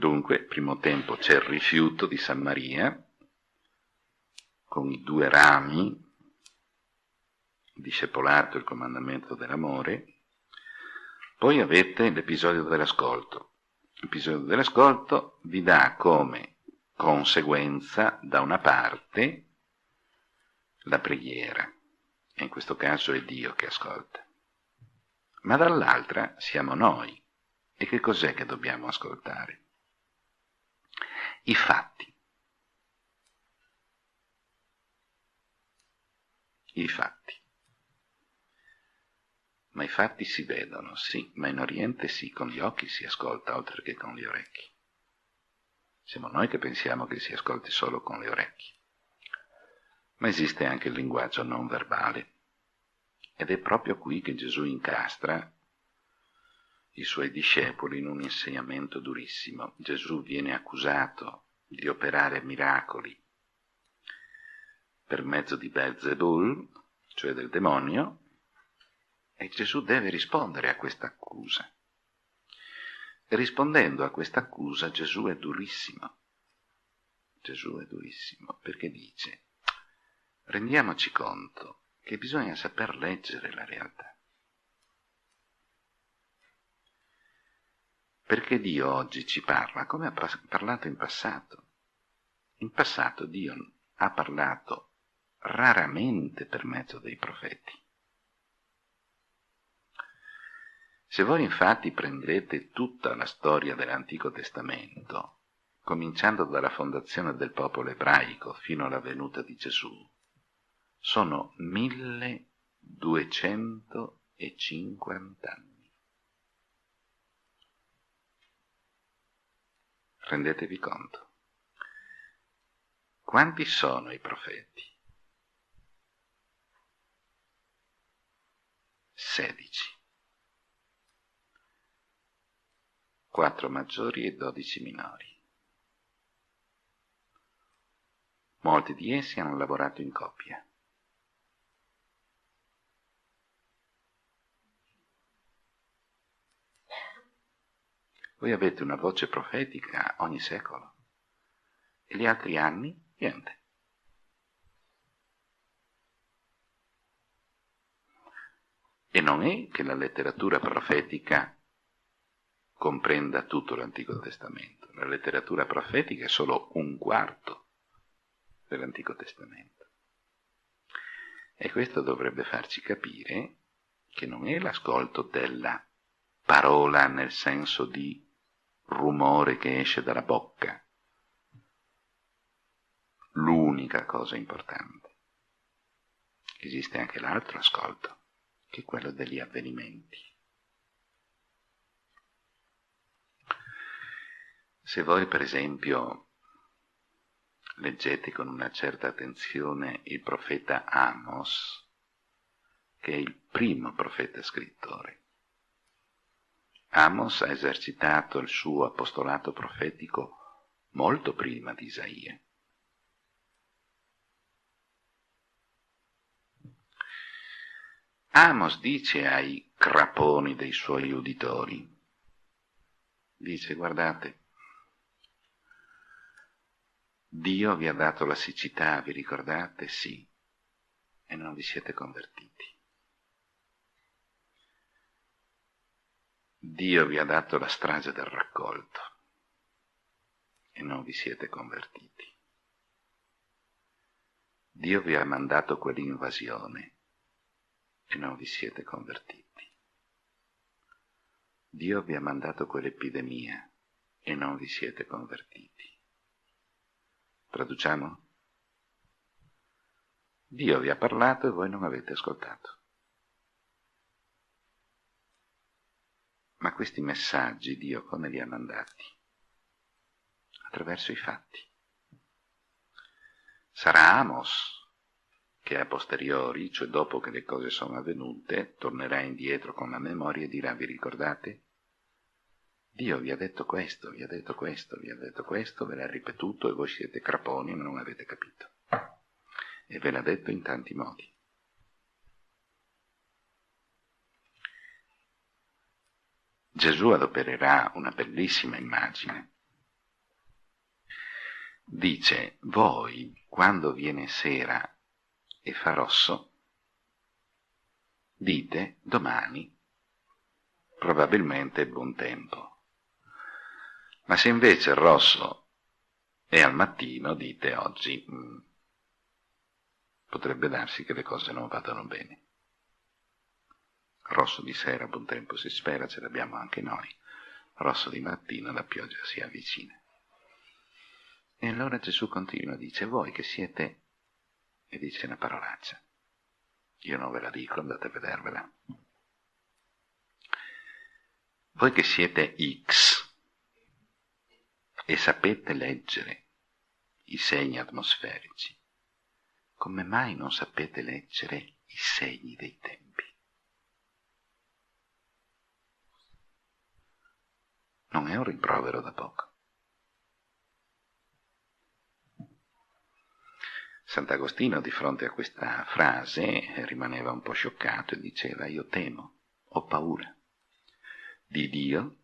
Dunque, primo tempo c'è il rifiuto di San Maria, con i due rami, discepolato il comandamento dell'amore, poi avete l'episodio dell'ascolto. L'episodio dell'ascolto vi dà come conseguenza, da una parte, la preghiera, e in questo caso è Dio che ascolta, ma dall'altra siamo noi. E che cos'è che dobbiamo ascoltare? I fatti. I fatti. Ma i fatti si vedono, sì, ma in Oriente sì, con gli occhi si ascolta oltre che con gli orecchi. Siamo noi che pensiamo che si ascolti solo con le orecchie. Ma esiste anche il linguaggio non verbale. Ed è proprio qui che Gesù incastra i suoi discepoli in un insegnamento durissimo. Gesù viene accusato di operare miracoli per mezzo di Belzebul, cioè del demonio, e Gesù deve rispondere a questa accusa. Rispondendo a questa accusa Gesù è durissimo. Gesù è durissimo perché dice, rendiamoci conto che bisogna saper leggere la realtà. Perché Dio oggi ci parla come ha parlato in passato. In passato Dio ha parlato raramente per mezzo dei profeti. Se voi infatti prendete tutta la storia dell'Antico Testamento, cominciando dalla fondazione del popolo ebraico fino alla venuta di Gesù, sono 1250 anni. Rendetevi conto. Quanti sono i profeti? 16. 4 maggiori e 12 minori. Molti di essi hanno lavorato in coppia. Voi avete una voce profetica ogni secolo e gli altri anni niente. E non è che la letteratura profetica comprenda tutto l'Antico Testamento. La letteratura profetica è solo un quarto dell'Antico Testamento. E questo dovrebbe farci capire che non è l'ascolto della parola nel senso di rumore che esce dalla bocca l'unica cosa importante. Esiste anche l'altro ascolto, che è quello degli avvenimenti. Se voi per esempio leggete con una certa attenzione il profeta Amos, che è il primo profeta scrittore, Amos ha esercitato il suo apostolato profetico molto prima di Isaia. Amos dice ai craponi dei suoi uditori, dice guardate, Dio vi ha dato la siccità, vi ricordate? Sì, e non vi siete convertiti. Dio vi ha dato la strage del raccolto e non vi siete convertiti. Dio vi ha mandato quell'invasione e non vi siete convertiti. Dio vi ha mandato quell'epidemia e non vi siete convertiti. Traduciamo? Dio vi ha parlato e voi non avete ascoltato. Ma questi messaggi Dio come li ha mandati? Attraverso i fatti. Sarà Amos che a posteriori, cioè dopo che le cose sono avvenute, tornerà indietro con la memoria e dirà vi ricordate? Dio vi ha detto questo, vi ha detto questo, vi ha detto questo, ve l'ha ripetuto e voi siete craponi ma non avete capito. E ve l'ha detto in tanti modi. Gesù adopererà una bellissima immagine dice, voi quando viene sera e fa rosso, dite domani, probabilmente è buon tempo. Ma se invece il rosso è al mattino, dite oggi, mh, mm, potrebbe darsi che le cose non vadano bene. Rosso di sera, buon tempo si spera, ce l'abbiamo anche noi. Rosso di mattina, la pioggia si avvicina. E allora Gesù continua, dice, voi che siete, e dice una parolaccia. Io non ve la dico, andate a vedervela. Voi che siete X e sapete leggere i segni atmosferici, come mai non sapete leggere i segni dei tempi? Non è un rimprovero da poco. Sant'Agostino di fronte a questa frase rimaneva un po' scioccato e diceva io temo, ho paura di Dio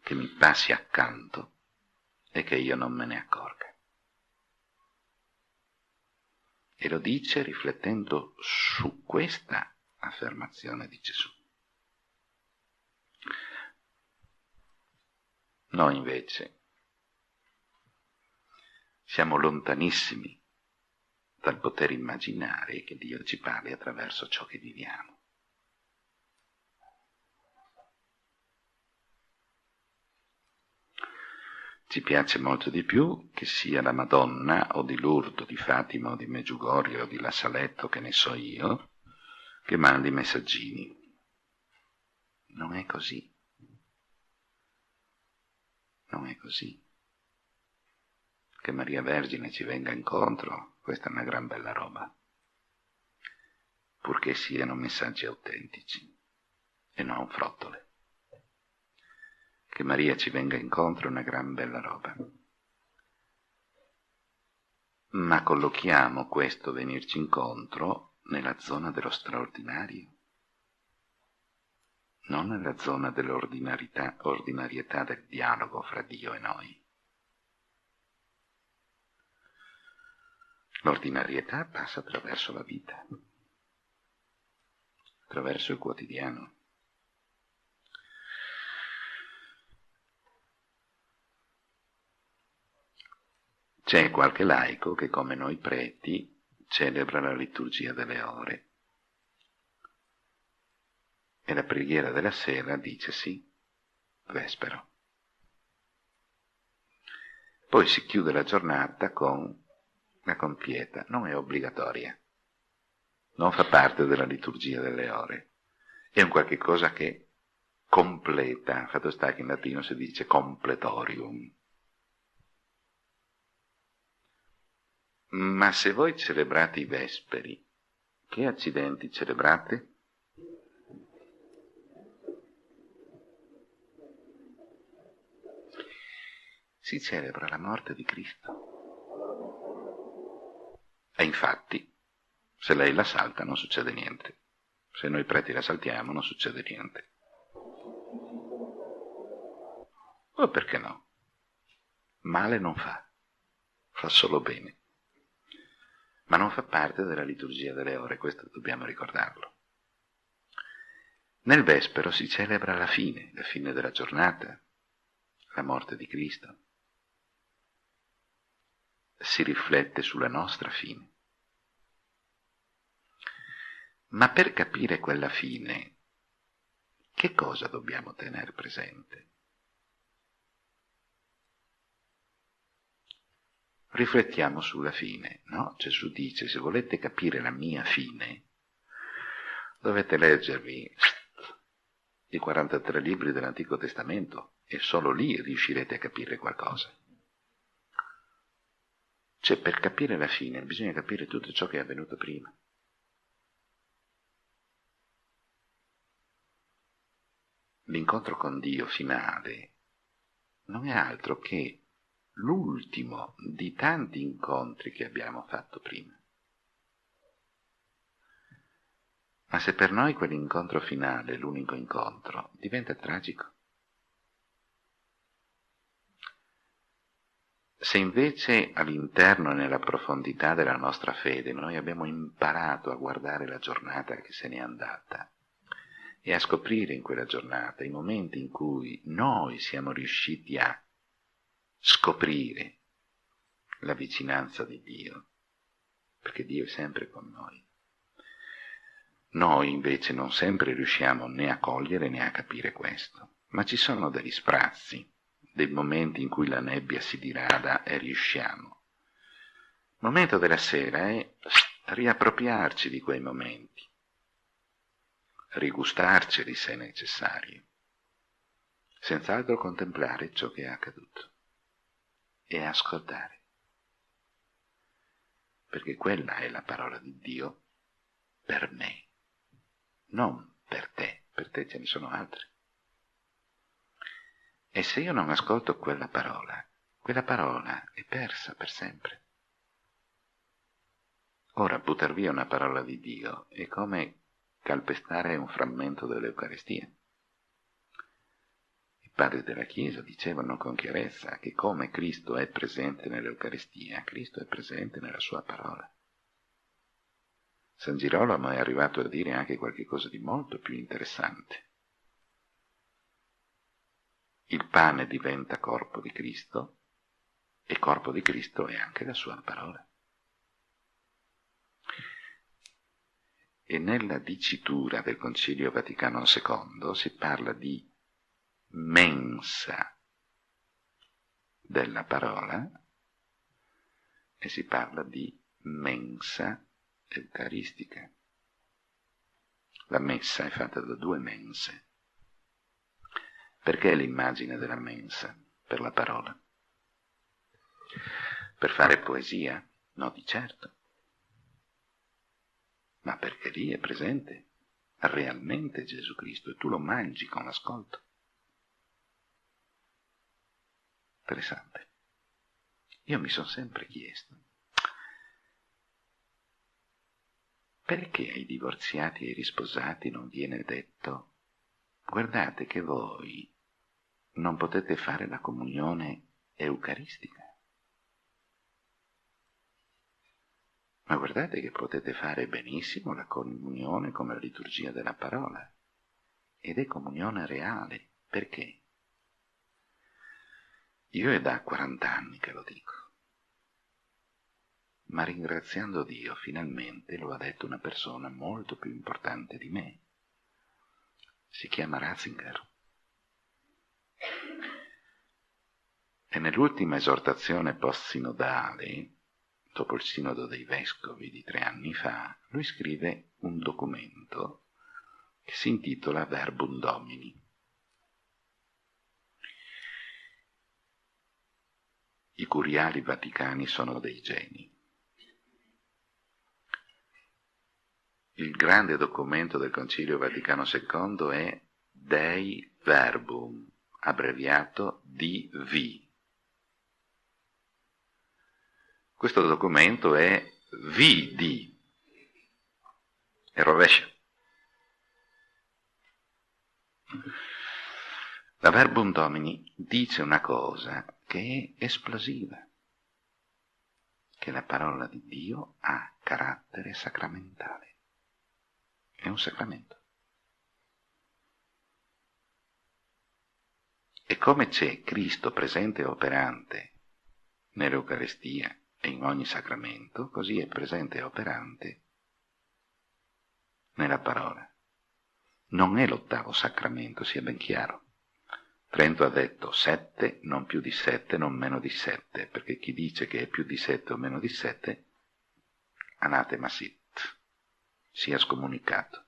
che mi passi accanto e che io non me ne accorga. E lo dice riflettendo su questa affermazione di Gesù. Noi invece siamo lontanissimi dal poter immaginare che Dio ci parli attraverso ciò che viviamo. Ci piace molto di più che sia la Madonna o di Lourdes, di Fatima o di Meggiugorio o di La Saletto, che ne so io, che mandi messaggini. Non è così. Non è così che Maria Vergine ci venga incontro, questa è una gran bella roba, purché siano messaggi autentici e non frottole. Che Maria ci venga incontro è una gran bella roba. Ma collochiamo questo venirci incontro nella zona dello straordinario, non nella zona dell'ordinarietà del dialogo fra Dio e noi. L'ordinarietà passa attraverso la vita, attraverso il quotidiano. C'è qualche laico che come noi preti celebra la liturgia delle ore e la preghiera della sera dice sì, vespero. Poi si chiude la giornata con la compieta non è obbligatoria, non fa parte della liturgia delle ore, è un qualche cosa che completa, fatto sta che in latino si dice completorium. Ma se voi celebrate i vesperi, che accidenti celebrate? Si celebra la morte di Cristo. E infatti, se lei la salta non succede niente. Se noi preti la saltiamo non succede niente. O perché no? Male non fa, fa solo bene. Ma non fa parte della liturgia delle ore, questo dobbiamo ricordarlo. Nel Vespero si celebra la fine, la fine della giornata, la morte di Cristo. Si riflette sulla nostra fine. Ma per capire quella fine, che cosa dobbiamo tenere presente? Riflettiamo sulla fine, no? Gesù dice, se volete capire la mia fine, dovete leggervi i 43 libri dell'Antico Testamento e solo lì riuscirete a capire qualcosa. Cioè, per capire la fine bisogna capire tutto ciò che è avvenuto prima. l'incontro con Dio finale non è altro che l'ultimo di tanti incontri che abbiamo fatto prima. Ma se per noi quell'incontro finale è l'unico incontro, diventa tragico. Se invece all'interno e nella profondità della nostra fede noi abbiamo imparato a guardare la giornata che se n'è andata e a scoprire in quella giornata i momenti in cui noi siamo riusciti a scoprire la vicinanza di Dio, perché Dio è sempre con noi. Noi invece non sempre riusciamo né a cogliere né a capire questo, ma ci sono degli sprazzi, dei momenti in cui la nebbia si dirada e riusciamo. Il momento della sera è riappropriarci di quei momenti, rigustarceli se necessario, senz'altro contemplare ciò che è accaduto e ascoltare. Perché quella è la parola di Dio per me, non per te, per te ce ne sono altri. E se io non ascolto quella parola, quella parola è persa per sempre. Ora, buttar via una parola di Dio è come calpestare un frammento dell'Eucaristia. I padri della Chiesa dicevano con chiarezza che come Cristo è presente nell'Eucaristia, Cristo è presente nella sua parola. San Girolamo è arrivato a dire anche qualcosa di molto più interessante il pane diventa corpo di Cristo e corpo di Cristo è anche la sua parola. E nella dicitura del Concilio Vaticano II si parla di mensa della parola e si parla di mensa eucaristica. La messa è fatta da due mense perché l'immagine della mensa? Per la parola. Per fare poesia? No, di certo. Ma perché lì è presente realmente Gesù Cristo e tu lo mangi con l'ascolto. Interessante. Io mi sono sempre chiesto, perché ai divorziati e ai risposati non viene detto guardate che voi non potete fare la comunione eucaristica. Ma guardate che potete fare benissimo la comunione come la liturgia della parola. Ed è comunione reale. Perché? Io è da 40 anni che lo dico. Ma ringraziando Dio, finalmente lo ha detto una persona molto più importante di me. Si chiama Ratzinger. E nell'ultima esortazione post-sinodale, dopo il sinodo dei vescovi di tre anni fa, lui scrive un documento che si intitola Verbum Domini. I curiali vaticani sono dei geni. Il grande documento del Concilio Vaticano II è Dei Verbum, abbreviato DV. Questo documento è VD, è rovescio. La Verbum Domini dice una cosa che è esplosiva, che la parola di Dio ha carattere sacramentale. È un sacramento. E come c'è Cristo presente e operante nell'Eucarestia e in ogni sacramento, così è presente e operante nella parola. Non è l'ottavo sacramento, sia ben chiaro. Trento ha detto sette, non più di sette, non meno di sette, perché chi dice che è più di sette o meno di sette, anatema sit, sia scomunicato.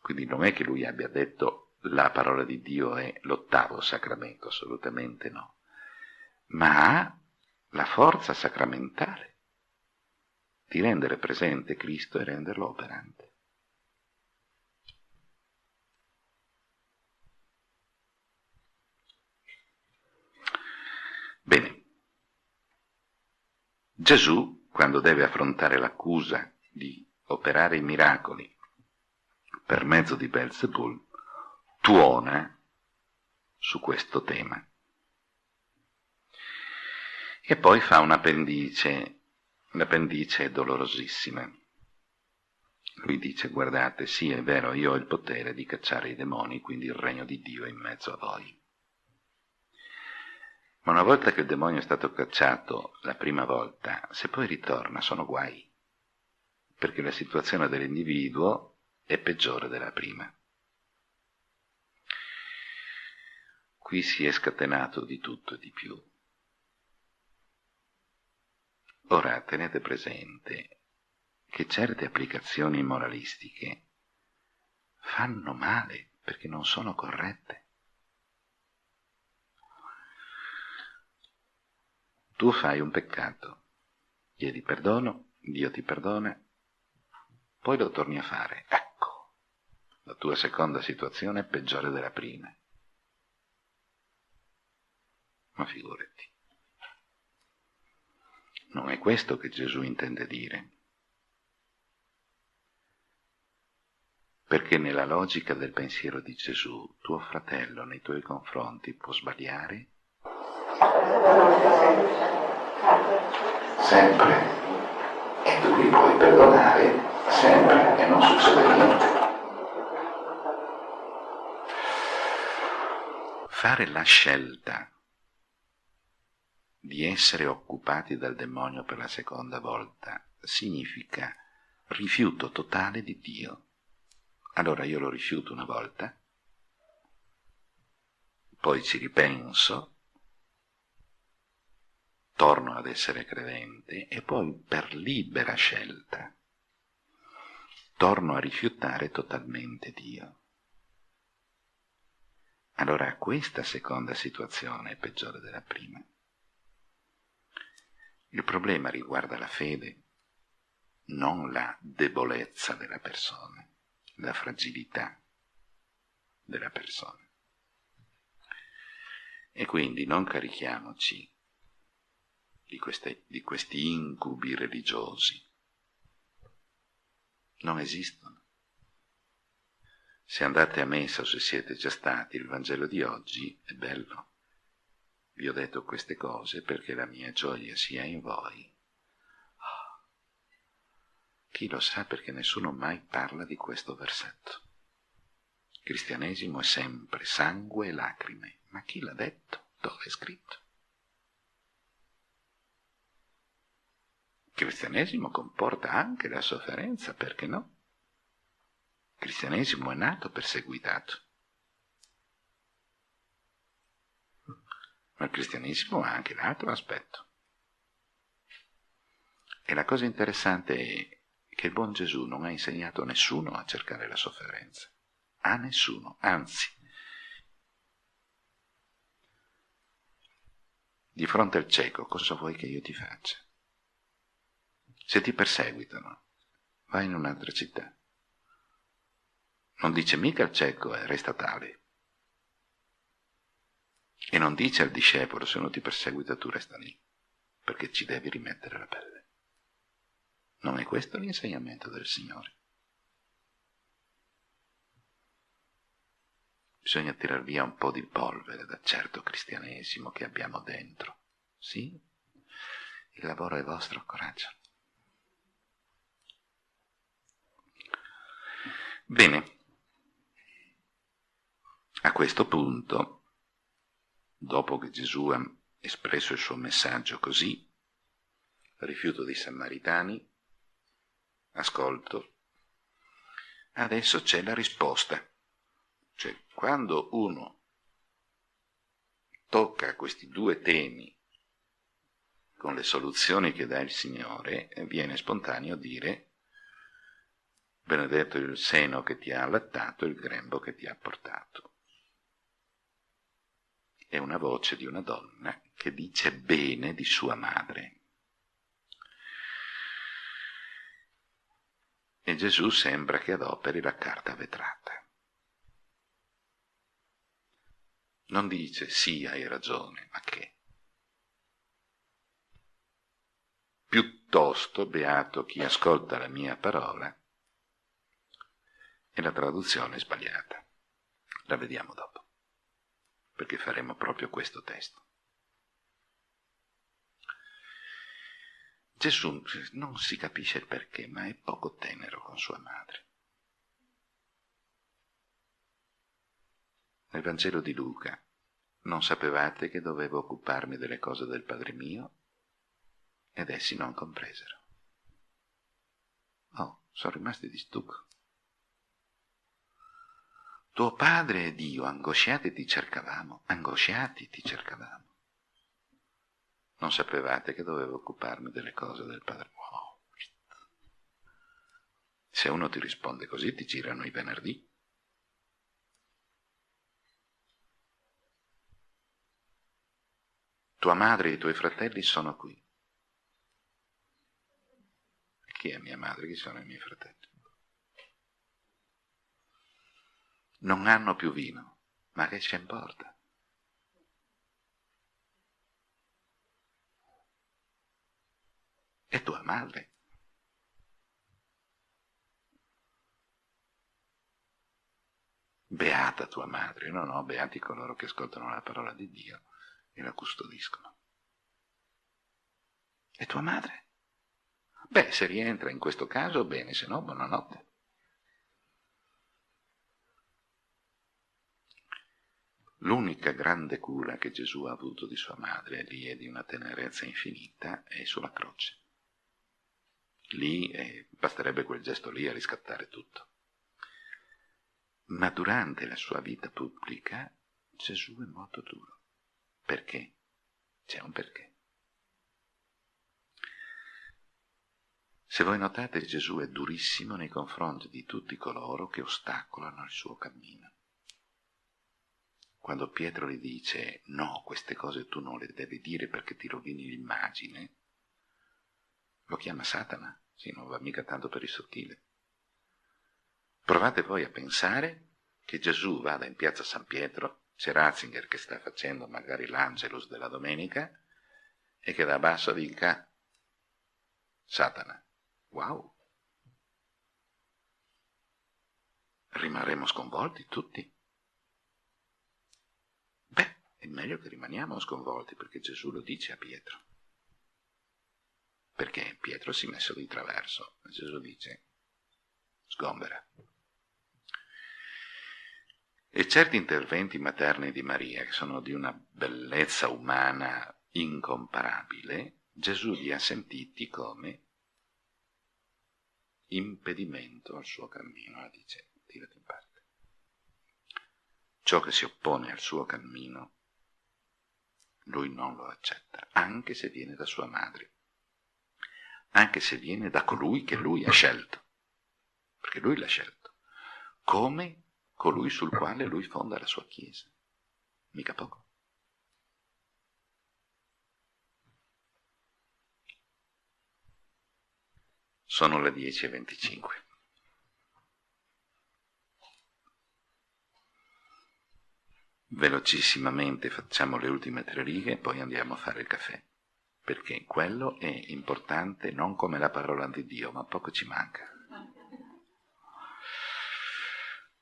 Quindi non è che lui abbia detto la parola di Dio è l'ottavo sacramento, assolutamente no, ma ha la forza sacramentale di rendere presente Cristo e renderlo operante. Bene, Gesù, quando deve affrontare l'accusa di operare i miracoli per mezzo di Belzebul, tuona su questo tema. E poi fa un'appendice, l'appendice è dolorosissima. Lui dice, guardate, sì, è vero, io ho il potere di cacciare i demoni, quindi il regno di Dio è in mezzo a voi. Ma una volta che il demonio è stato cacciato la prima volta, se poi ritorna sono guai, perché la situazione dell'individuo è peggiore della prima. Qui si è scatenato di tutto e di più. Ora tenete presente che certe applicazioni moralistiche fanno male perché non sono corrette. Tu fai un peccato, chiedi perdono, Dio ti perdona, poi lo torni a fare. Ecco, la tua seconda situazione è peggiore della prima. Ma figurati. Non è questo che Gesù intende dire. Perché nella logica del pensiero di Gesù, tuo fratello nei tuoi confronti può sbagliare? Sempre. E tu li puoi perdonare sempre e non succede niente. Fare la scelta di essere occupati dal demonio per la seconda volta significa rifiuto totale di Dio. Allora io lo rifiuto una volta, poi ci ripenso, torno ad essere credente e poi per libera scelta torno a rifiutare totalmente Dio. Allora questa seconda situazione è peggiore della prima. Il problema riguarda la fede, non la debolezza della persona, la fragilità della persona. E quindi non carichiamoci di, queste, di questi incubi religiosi. Non esistono. Se andate a messa o se siete già stati, il Vangelo di oggi è bello vi ho detto queste cose perché la mia gioia sia in voi. Oh. Chi lo sa perché nessuno mai parla di questo versetto. Cristianesimo è sempre sangue e lacrime. Ma chi l'ha detto? Dove è scritto? Cristianesimo comporta anche la sofferenza, perché no? Cristianesimo è nato perseguitato. Ma il cristianesimo ha anche l'altro aspetto. E la cosa interessante è che il buon Gesù non ha insegnato a nessuno a cercare la sofferenza. A nessuno, anzi. Di fronte al cieco, cosa vuoi che io ti faccia? Se ti perseguitano, vai in un'altra città. Non dice mica il cieco, eh, resta tale. E non dice al discepolo, se non ti perseguita tu resta lì, perché ci devi rimettere la pelle. Non è questo l'insegnamento del Signore. Bisogna tirar via un po' di polvere da certo cristianesimo che abbiamo dentro. Sì? Il lavoro è vostro, coraggio. Bene, a questo punto dopo che Gesù ha espresso il suo messaggio così, rifiuto dei Samaritani, ascolto, adesso c'è la risposta. Cioè, quando uno tocca questi due temi con le soluzioni che dà il Signore, viene spontaneo dire benedetto il seno che ti ha allattato, il grembo che ti ha portato è una voce di una donna che dice bene di sua madre. E Gesù sembra che adoperi la carta vetrata. Non dice sì, hai ragione, ma che? Piuttosto beato chi ascolta la mia parola e la traduzione è sbagliata. La vediamo dopo perché faremo proprio questo testo. Gesù non si capisce il perché, ma è poco tenero con sua madre. Nel Vangelo di Luca, non sapevate che dovevo occuparmi delle cose del Padre mio? Ed essi non compresero. Oh, sono rimasti di stucco. Tuo padre e Dio, angosciati ti cercavamo, angosciati ti cercavamo. Non sapevate che dovevo occuparmi delle cose del Padre. Se uno ti risponde così, ti girano i venerdì. Tua madre e i tuoi fratelli sono qui. Chi è mia madre? Chi sono i miei fratelli? Non hanno più vino, ma che ci importa? È tua madre. Beata tua madre, no, no, beati coloro che ascoltano la parola di Dio e la custodiscono. E tua madre? Beh, se rientra in questo caso, bene, se no, buonanotte. L'unica grande cura che Gesù ha avuto di sua madre, lì è di una tenerezza infinita, è sulla croce. Lì eh, basterebbe quel gesto lì a riscattare tutto. Ma durante la sua vita pubblica Gesù è molto duro. Perché? C'è un perché. Se voi notate Gesù è durissimo nei confronti di tutti coloro che ostacolano il suo cammino. Quando Pietro gli dice no, queste cose tu non le devi dire perché ti rovini l'immagine, lo chiama Satana, sì, non va mica tanto per il sottile. Provate voi a pensare che Gesù vada in piazza San Pietro c'è Ratzinger che sta facendo magari l'Angelus della domenica e che da basso dica Satana. Wow! Rimarremo sconvolti tutti. È meglio che rimaniamo sconvolti perché Gesù lo dice a Pietro. Perché Pietro si è messo di traverso Gesù dice sgombera. E certi interventi materni di Maria, che sono di una bellezza umana incomparabile, Gesù li ha sentiti come impedimento al suo cammino, la dice, tirati in parte. Ciò che si oppone al suo cammino, lui non lo accetta, anche se viene da sua madre, anche se viene da colui che lui ha scelto, perché lui l'ha scelto, come colui sul quale lui fonda la sua Chiesa. Mica poco. Sono le 10.25. Velocissimamente facciamo le ultime tre righe e poi andiamo a fare il caffè, perché quello è importante non come la parola di Dio, ma poco ci manca.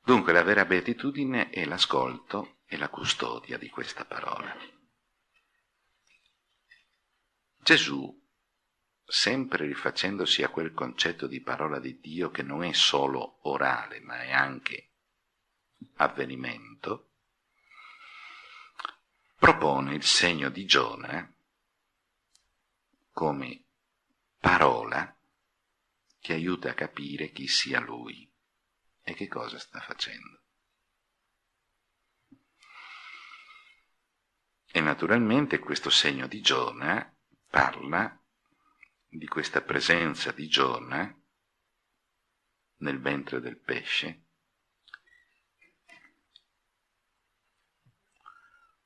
Dunque la vera beatitudine è l'ascolto e la custodia di questa parola. Gesù, sempre rifacendosi a quel concetto di parola di Dio che non è solo orale, ma è anche avvenimento, propone il segno di Giona come parola che aiuta a capire chi sia lui. E che cosa sta facendo? E naturalmente questo segno di Giona parla di questa presenza di Giona nel ventre del pesce.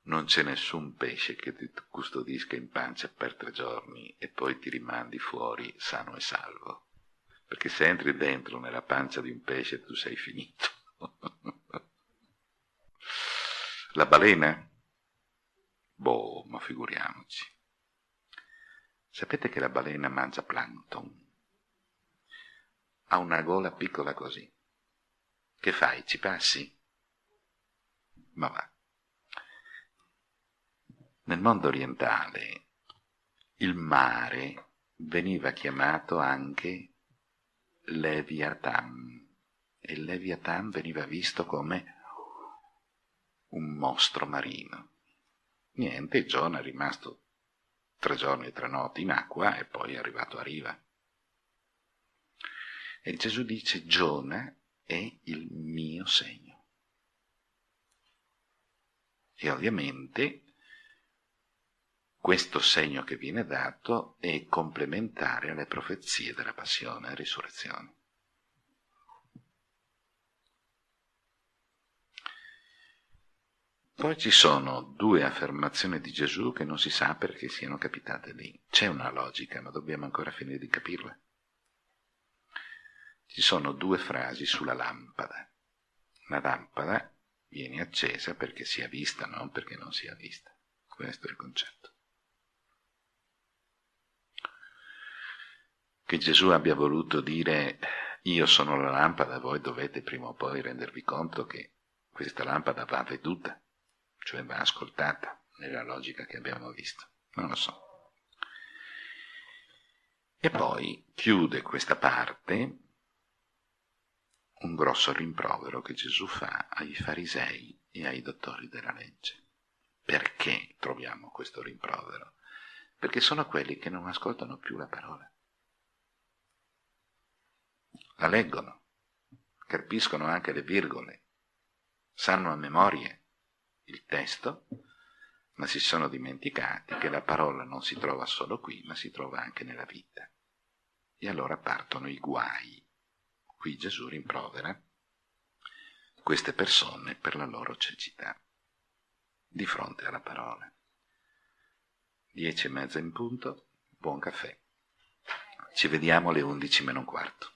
Non c'è nessun pesce che ti custodisca in pancia per tre giorni e poi ti rimandi fuori sano e salvo perché se entri dentro nella pancia di un pesce tu sei finito. La balena? Boh, ma figuriamoci. Sapete che la balena mangia plankton? Ha una gola piccola così. Che fai? Ci passi? Ma va. Nel mondo orientale il mare veniva chiamato anche Leviathan e Leviathan veniva visto come un mostro marino. Niente, Giona è rimasto tre giorni e tre notti in acqua e poi è arrivato a riva. E Gesù dice Giona è il mio segno. E ovviamente questo segno che viene dato è complementare alle profezie della passione e risurrezione. Poi ci sono due affermazioni di Gesù che non si sa perché siano capitate lì. C'è una logica, ma dobbiamo ancora finire di capirla. Ci sono due frasi sulla lampada. La lampada viene accesa perché sia vista, non perché non sia vista. Questo è il concetto. Che Gesù abbia voluto dire io sono la lampada, voi dovete prima o poi rendervi conto che questa lampada va veduta cioè va ascoltata nella logica che abbiamo visto. Non lo so. E poi chiude questa parte un grosso rimprovero che Gesù fa ai farisei e ai dottori della legge. Perché troviamo questo rimprovero? Perché sono quelli che non ascoltano più la parola. La leggono, capiscono anche le virgole, sanno a memoria il testo, ma si sono dimenticati che la parola non si trova solo qui, ma si trova anche nella vita. E allora partono i guai. Qui Gesù rimprovera queste persone per la loro cecità di fronte alla parola. Dieci e mezza in punto, buon caffè. Ci vediamo alle undici meno un quarto.